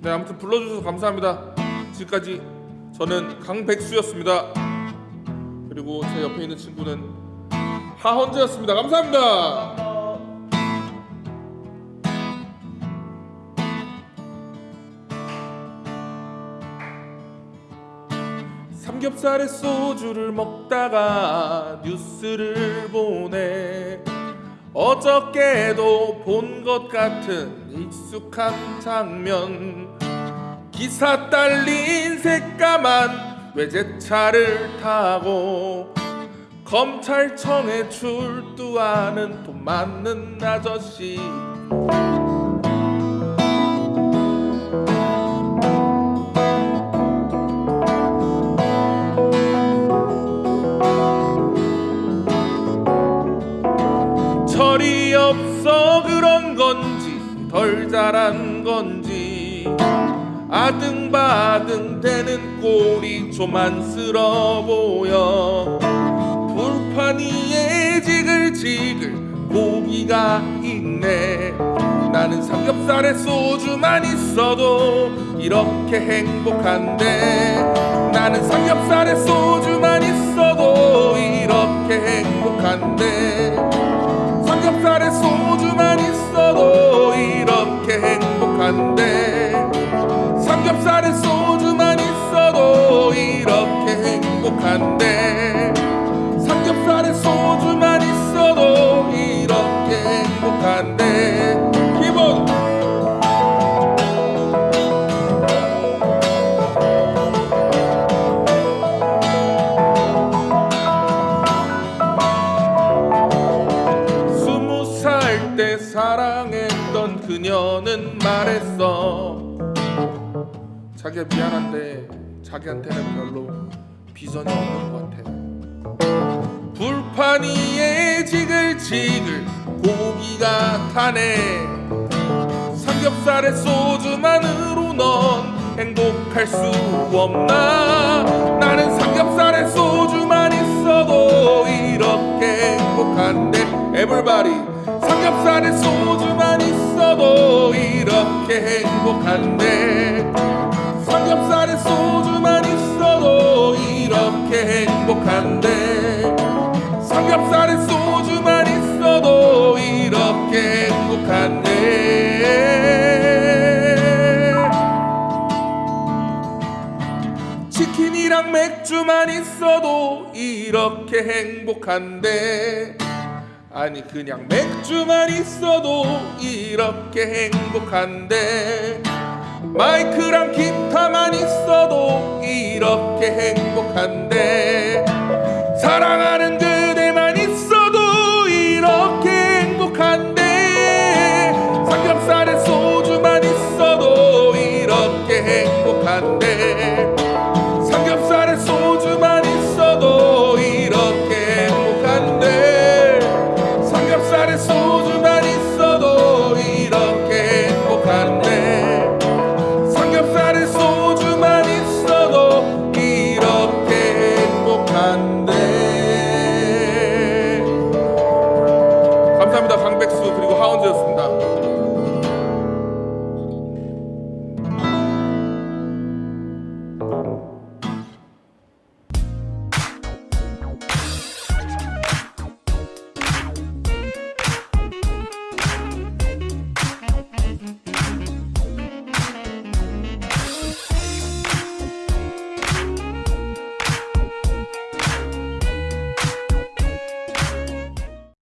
네 아무튼 불러주셔서 감사합니다. 지금까지 저는 강백수였습니다. 그리고 제 옆에 있는 친구는 하헌재였습니다. 감사합니다. 삼겹살에 소주를 먹다가 뉴스를 보네 어저께도 본 것 같은 익숙한 장면 기사 딸린 새까만 외제차를 타고 검찰청에 출두하는 돈 많는 아저씨. 철이 없어 그런 건지 덜 자란 건지 아등바등 되는 꼴이 좀 안쓰러워 보여. 불판 위에 지글지글 고기가 있네. 나는 삼겹살에 소주만 있어도 이렇게 행복한데. 나는 삼겹살에 소주만 있어도 이렇게 행복한데. 삼겹살에 소주 그녀는 말했어. 자기야 미안한데 자기한테는 별로 비전이 없는 것 같아. 불판 위에 지글지글 고기가 타네. 삼겹살에 소주만으로 넌 행복할 수 없나? 나는 삼겹살에 소주만 있어도 이렇게 행복한데. 에블바리 삼겹살에 소주만 있어도 이렇게 행복한데. 삼겹살에 소주만 있어도 이렇게 행복한데. 삼겹살에 소주만 있어도 이렇게 행복한데. 치킨이랑 맥주만 있어도 이렇게 행복한데 아니 그냥 맥주만 있어도 이렇게 행복한데. 마이크랑 기타만 있어도 이렇게 행복한데. 사랑하는 그대만 있어도 이렇게 행복한데. 삼겹살에 소주만 있어도 이렇게 행복한데